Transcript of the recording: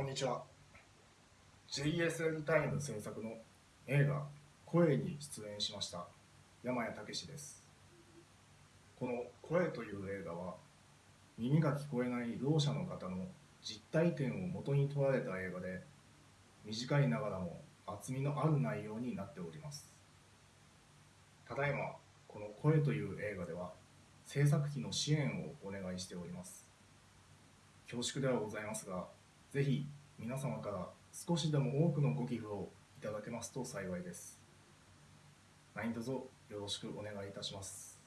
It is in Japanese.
こんにちは。JSL タイム制作の映画「声」に出演しました山谷武です。この「声」という映画は耳が聞こえないろう者の方の実体験を元に撮られた映画で短いながらも厚みのある内容になっております。ただいまこの「声」という映画では制作費の支援をお願いしております。恐縮ではございますがぜひ皆様から少しでも多くのご寄付をいただけますと幸いです。何卒よろしくお願いいたします。